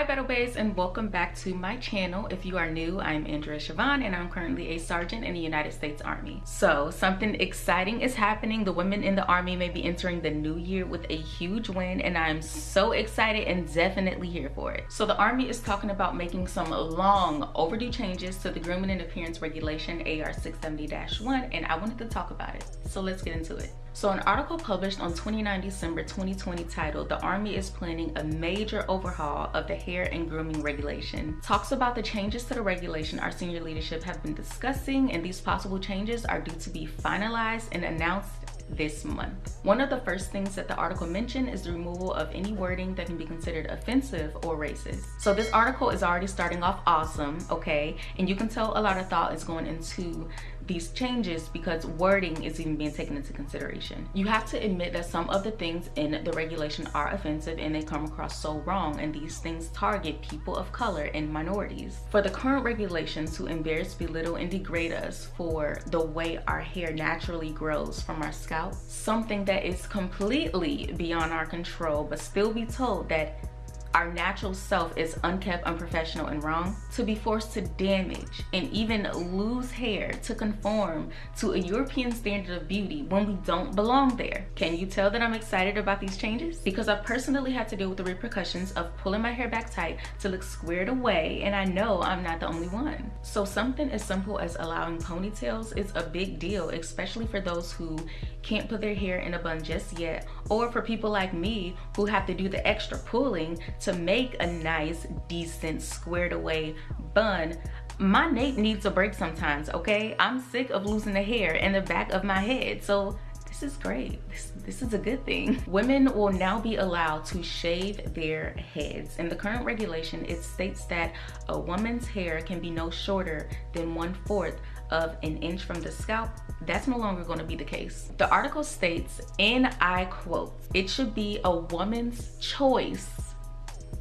Hi Battle Babes and welcome back to my channel. If you are new, I'm Andrea Siobhan and I'm currently a sergeant in the United States Army. So something exciting is happening. The women in the Army may be entering the new year with a huge win and I'm so excited and definitely here for it. So the Army is talking about making some long overdue changes to the Grooming and Appearance Regulation AR 670-1 and I wanted to talk about it. So let's get into it. So an article published on 29 December 2020 titled The Army is Planning a Major Overhaul of the Hair and Grooming Regulation talks about the changes to the regulation our senior leadership have been discussing and these possible changes are due to be finalized and announced this month. One of the first things that the article mentioned is the removal of any wording that can be considered offensive or racist. So this article is already starting off awesome, okay? And you can tell a lot of thought is going into these changes because wording is even being taken into consideration. You have to admit that some of the things in the regulation are offensive and they come across so wrong and these things target people of color and minorities. For the current regulations to embarrass, belittle, and degrade us for the way our hair naturally grows from our scalp, something that is completely beyond our control but still be told that our natural self is unkept, unprofessional, and wrong, to be forced to damage and even lose hair to conform to a European standard of beauty when we don't belong there. Can you tell that I'm excited about these changes? Because I personally had to deal with the repercussions of pulling my hair back tight to look squared away and I know I'm not the only one. So something as simple as allowing ponytails is a big deal, especially for those who can't put their hair in a bun just yet or for people like me who have to do the extra pulling to make a nice, decent, squared away bun, my nape needs a break sometimes, okay? I'm sick of losing the hair in the back of my head. So this is great. This, this is a good thing. Women will now be allowed to shave their heads. In the current regulation, it states that a woman's hair can be no shorter than one fourth of an inch from the scalp. That's no longer gonna be the case. The article states, and I quote, it should be a woman's choice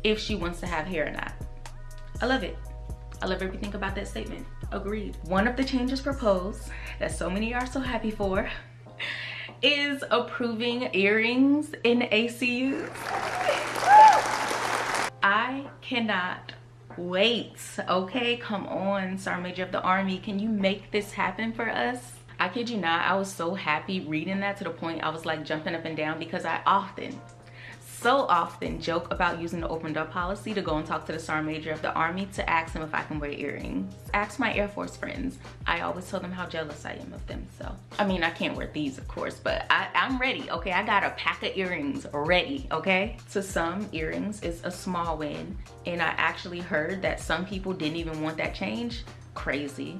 if she wants to have hair or not. I love it. I love everything about that statement. Agreed. One of the changes proposed that so many are so happy for is approving earrings in ACUs. I cannot wait, okay? Come on, Sergeant Major of the Army. Can you make this happen for us? I kid you not, I was so happy reading that to the point I was like jumping up and down because I often, so often joke about using the open door policy to go and talk to the sergeant major of the army to ask him if I can wear earrings. Ask my Air Force friends. I always tell them how jealous I am of them. So, I mean, I can't wear these of course, but I, I'm ready, okay? I got a pack of earrings ready, okay? To some, earrings is a small win. And I actually heard that some people didn't even want that change. Crazy.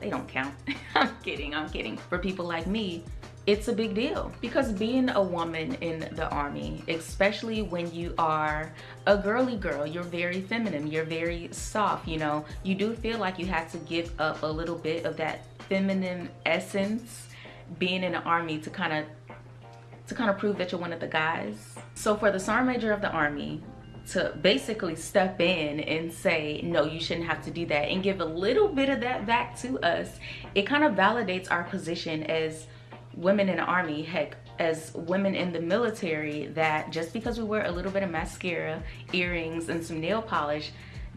They don't count. I'm kidding, I'm kidding. For people like me, it's a big deal. Because being a woman in the army especially when you are a girly girl you're very feminine you're very soft you know? You do feel like you have to give up a little bit of that feminine essence being in the army to kind of to kind of prove that you're one of the guys. So for the sergeant major of the army to basically step in and say no you shouldn't have to do that and give a little bit of that back to us it kind of validates our position as women in the army, heck, as women in the military, that just because we wear a little bit of mascara, earrings, and some nail polish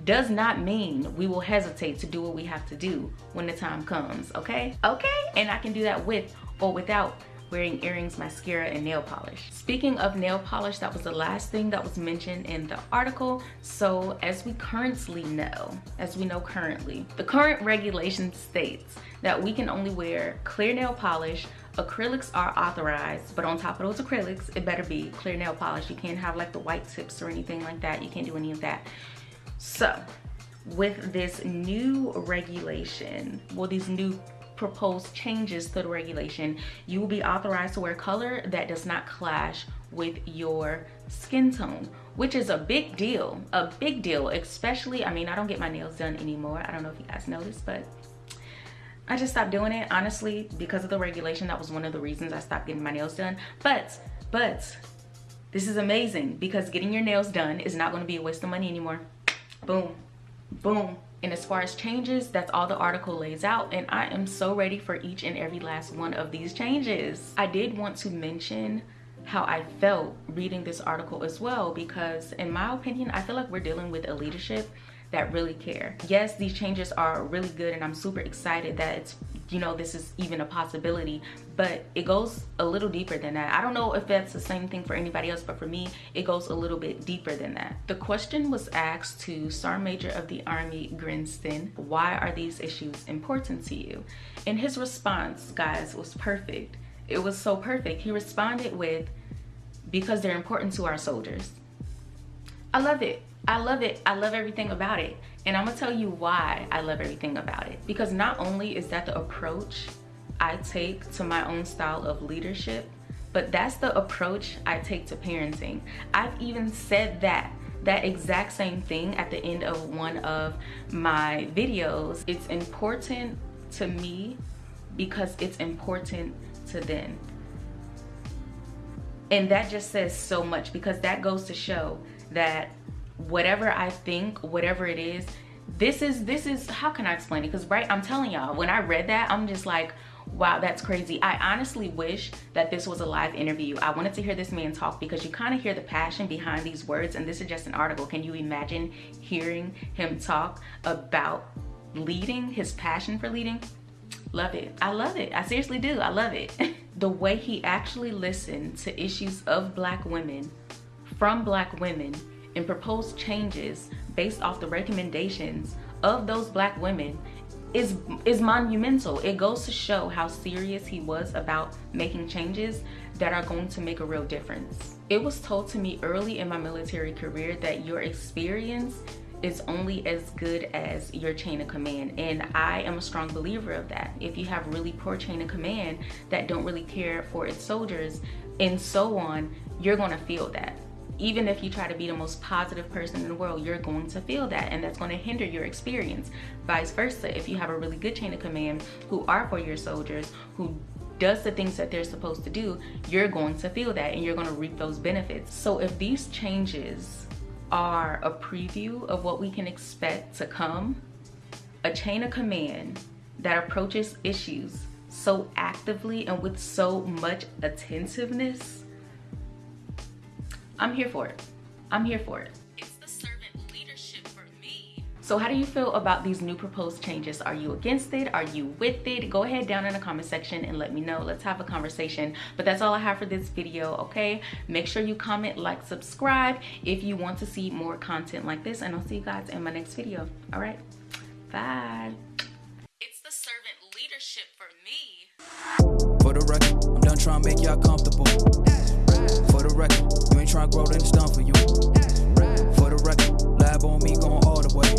does not mean we will hesitate to do what we have to do when the time comes, okay? Okay, and I can do that with or without wearing earrings, mascara, and nail polish. Speaking of nail polish, that was the last thing that was mentioned in the article. So as we currently know, as we know currently, the current regulation states that we can only wear clear nail polish, acrylics are authorized but on top of those acrylics it better be clear nail polish you can't have like the white tips or anything like that you can't do any of that so with this new regulation well these new proposed changes to the regulation you will be authorized to wear color that does not clash with your skin tone which is a big deal a big deal especially i mean i don't get my nails done anymore i don't know if you guys noticed but I just stopped doing it, honestly, because of the regulation. That was one of the reasons I stopped getting my nails done. But, but, this is amazing because getting your nails done is not gonna be a waste of money anymore. Boom, boom. And as far as changes, that's all the article lays out. And I am so ready for each and every last one of these changes. I did want to mention how I felt reading this article as well because in my opinion, I feel like we're dealing with a leadership that really care. Yes, these changes are really good and I'm super excited that it's you know this is even a possibility but it goes a little deeper than that. I don't know if that's the same thing for anybody else but for me it goes a little bit deeper than that. The question was asked to sergeant major of the army grinston why are these issues important to you? And his response guys was perfect. It was so perfect. He responded with because they're important to our soldiers. I love it I love it. I love everything about it. And I'm gonna tell you why I love everything about it. Because not only is that the approach I take to my own style of leadership, but that's the approach I take to parenting. I've even said that that exact same thing at the end of one of my videos. It's important to me because it's important to them. And that just says so much because that goes to show that whatever I think, whatever it is, this is, this is, how can I explain it? Because right, I'm telling y'all, when I read that, I'm just like, wow, that's crazy. I honestly wish that this was a live interview. I wanted to hear this man talk because you kind of hear the passion behind these words and this is just an article. Can you imagine hearing him talk about leading, his passion for leading? Love it. I love it. I seriously do. I love it. the way he actually listened to issues of black women from black women and propose changes based off the recommendations of those black women is is monumental. It goes to show how serious he was about making changes that are going to make a real difference. It was told to me early in my military career that your experience is only as good as your chain of command and I am a strong believer of that. If you have really poor chain of command that don't really care for its soldiers and so on, you're gonna feel that even if you try to be the most positive person in the world, you're going to feel that and that's going to hinder your experience. Vice versa, if you have a really good chain of command who are for your soldiers, who does the things that they're supposed to do, you're going to feel that and you're going to reap those benefits. So if these changes are a preview of what we can expect to come, a chain of command that approaches issues so actively and with so much attentiveness I'm here for it. I'm here for it. It's the servant leadership for me. So how do you feel about these new proposed changes? Are you against it? Are you with it? Go ahead down in the comment section and let me know. Let's have a conversation. But that's all I have for this video, okay? Make sure you comment, like, subscribe if you want to see more content like this. And I'll see you guys in my next video. All right, bye. It's the servant leadership for me. For the record, I'm done trying to make y'all comfortable. For the record, to grow, then it's done for you. For the record, lab on me going all the way.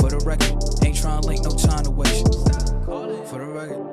For the record, ain't trying to link, no time to waste. For the record,